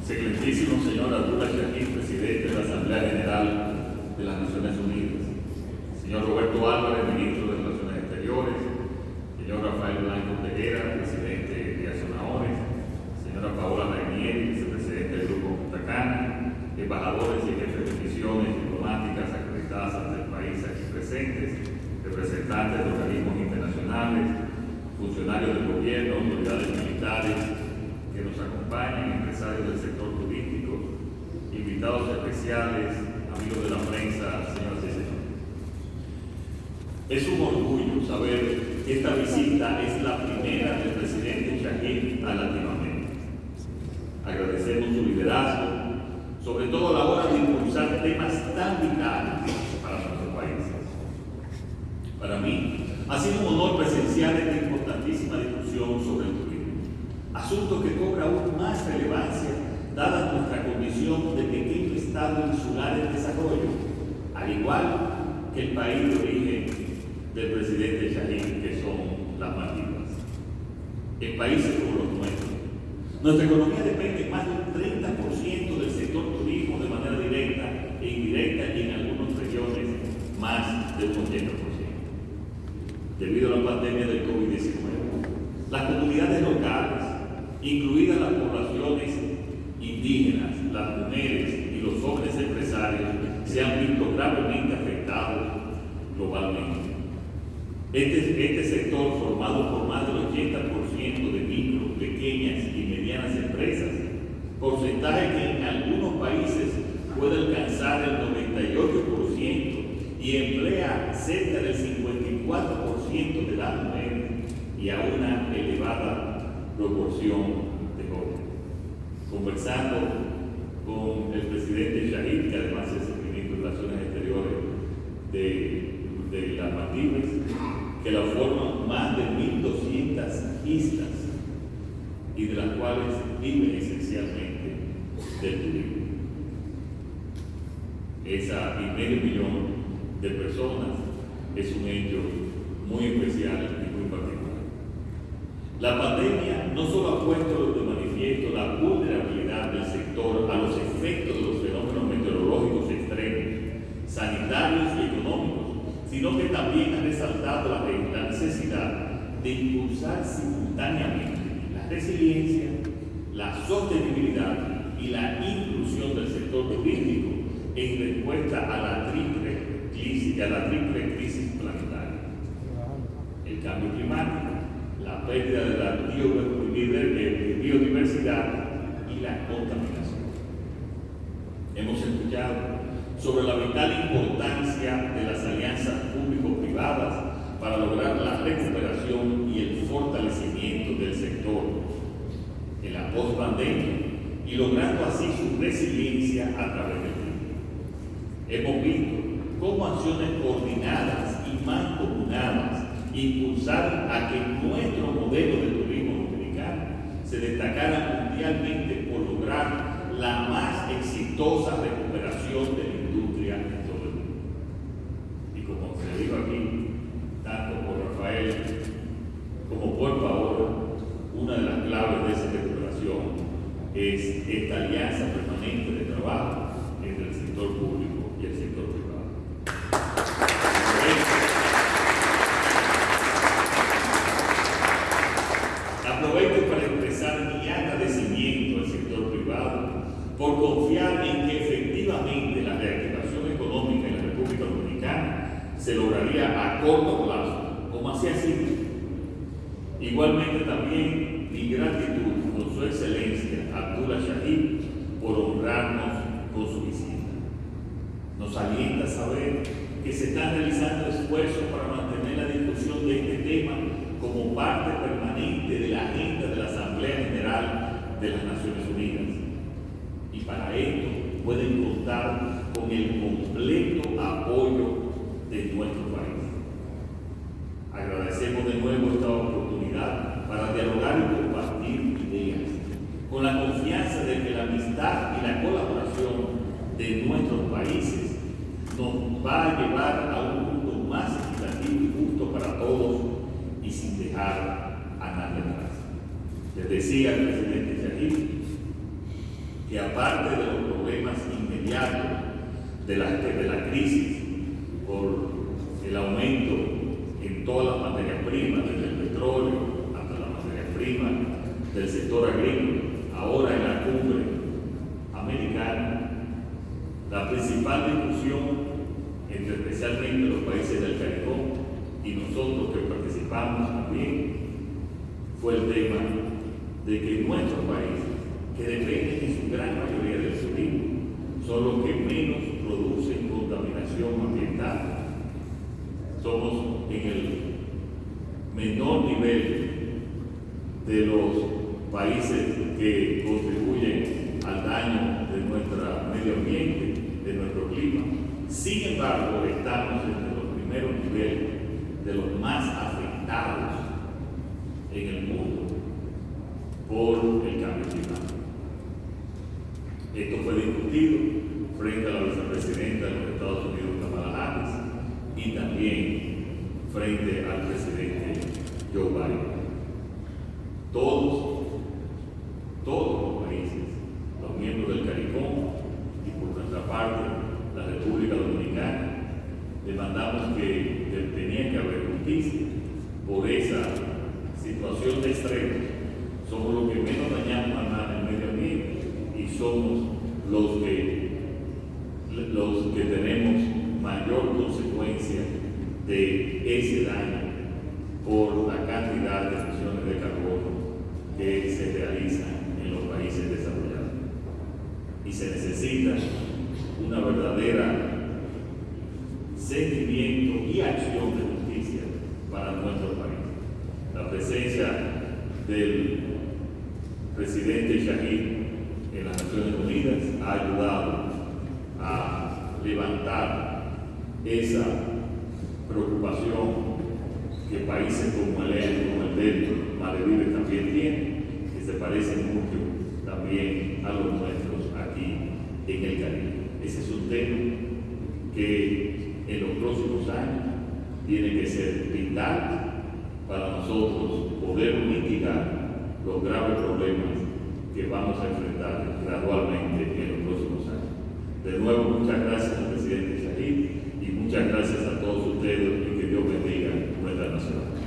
Excelentísimo señor Abdullah Shahid, presidente de la Asamblea General de las Naciones Unidas, señor Roberto Álvarez, ministro de Relaciones Exteriores, señor Rafael Blanco Teguera, presidente de Azonaores, señora Paola Rainieri, vicepresidente del Grupo Punta Cana, embajadores y jefes de misiones diplomáticas acreditadas ante el país aquí presentes, representantes de organismos internacionales, funcionarios del gobierno, autoridades militares, que nos acompañan, empresarios del sector turístico, invitados especiales, amigos de la prensa, señoras y señores. Es un orgullo saber que esta visita es la primera del presidente Shahid a Latinoamérica. Agradecemos su liderazgo, sobre todo a la hora de impulsar temas tan vitales para nuestro país. Para mí, ha sido un honor presenciar esta importantísima discusión sobre el turismo asunto que cobra aún más relevancia dada nuestra condición de pequeño estado insular en desarrollo, al igual que el país de origen del presidente Shahid, que son las Maldivas. En países como los nuestros, nuestra economía depende más de un 30% del sector turismo de manera directa e indirecta y en algunas regiones más del 80%. Debido a la pandemia del COVID-19, las comunidades locales incluidas las poblaciones indígenas, las mujeres y los jóvenes empresarios, se han visto gravemente afectados globalmente. Este, este sector, formado por más del 80% de micro, pequeñas y medianas empresas, porcentaje que en algunos países puede alcanzar el 98% y emplea cerca del 54% de las mujeres y a una elevada proporción de jóvenes. Conversando con el presidente Shahid, que además es el ministro de Relaciones Exteriores de, de las Maldivas, que la forman más de 1.200 islas y de las cuales viven esencialmente del turismo. Esa y medio millón de personas es un hecho muy especial la pandemia no solo ha puesto la vulnerabilidad del sector a los efectos de los fenómenos meteorológicos extremos, sanitarios y económicos, sino que también ha resaltado la, necesidad de impulsar simultáneamente la resiliencia, la sostenibilidad y la inclusión del sector turístico en respuesta a la triple crisis, a la triple crisis planetaria. El cambio climático, la pérdida de la biodiversidad y la contaminación. Hemos escuchado sobre la vital importancia de las alianzas público-privadas para lograr la recuperación y el fortalecimiento del sector en la post-pandemia y logrando así su resiliencia a través del tiempo. Hemos visto cómo acciones coordinadas impulsar a que nuestro modelo de turismo dominicano se destacara mundialmente por lograr la más exitosa recuperación de la industria en todo el mundo. Y como se dijo aquí, tanto por Rafael como por Paola, una de las claves de esa recuperación es esta alianza permanente de trabajo entre el sector público y el sector privado. Confiar en que efectivamente la reactivación económica en la República Dominicana se lograría a corto plazo, como así ha. Igualmente también mi gratitud con su excelencia Abdullah Shahid por honrarnos con su visita. Nos alienta saber que se están realizando esfuerzos para mantener la discusión de este tema como parte permanente de la agenda de la Asamblea General de las Naciones Unidas para esto pueden contar con el completo apoyo de nuestro país. Agradecemos de nuevo esta oportunidad para dialogar y compartir ideas, con la confianza de que la amistad y la colaboración de nuestros países nos va a llevar a un mundo más equitativo y justo para todos y sin dejar a nadie atrás. Les decía el presidente Shahid que aparte de los problemas inmediatos de la, de la crisis por el aumento en todas las materias primas, desde el petróleo hasta las materias primas del sector agrícola, ahora en la cumbre americana, la principal discusión entre especialmente los países del Caribe y nosotros que participamos también, fue el tema de que nuestros países, que dependen en su gran mayoría del turismo, son los que menos producen contaminación ambiental. Somos en el menor nivel de los países que contribuyen al daño de nuestro medio ambiente, de nuestro clima. Sin embargo, estamos entre los primeros niveles de los más afectados en el mundo por el cambio climático. Esto fue discutido frente a la vicepresidenta de los Estados Unidos, Kamala Harris, y también frente al presidente Joe Biden. Todos, todos los países, los miembros del CARICOM y por nuestra parte la República Dominicana, demandamos que, tenía que haber justicia por esa situación de extremo. Somos los que menos dañamos y somos los que, los que tenemos mayor consecuencia de ese daño por la cantidad de emisiones de carbono que se realizan en los países desarrollados. Y se necesita una verdadera sentimiento y acción de justicia para nuestro país. La presencia del presidente Shahid en las Naciones Unidas ha ayudado a levantar esa preocupación que países como el, como el del Maledive también tienen, que se parecen mucho también a los nuestros aquí en el Caribe. Ese es un tema que en los próximos años tiene que ser vital para nosotros poder mitigar los graves problemas que vamos a enfrentar gradualmente en los próximos años. De nuevo, muchas gracias al presidente Shahid y muchas gracias a todos ustedes y que Dios bendiga nuestra nación.